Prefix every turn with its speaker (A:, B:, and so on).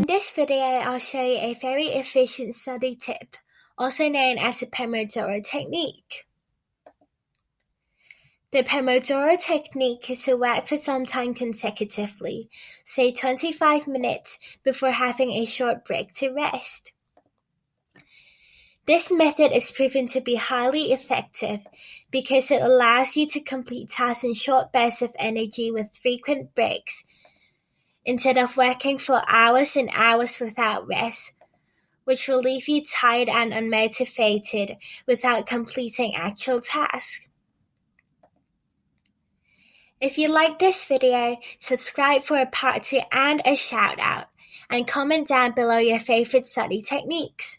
A: In this video I'll show you a very efficient study tip, also known as the Pomodoro Technique. The Pomodoro technique is to work for some time consecutively, say twenty-five minutes, before having a short break to rest. This method is proven to be highly effective because it allows you to complete tasks in short bursts of energy with frequent breaks, instead of working for hours and hours without rest, which will leave you tired and unmotivated without completing actual tasks. If you liked this video, subscribe for a part two and a shout out, and comment down below your favorite study techniques.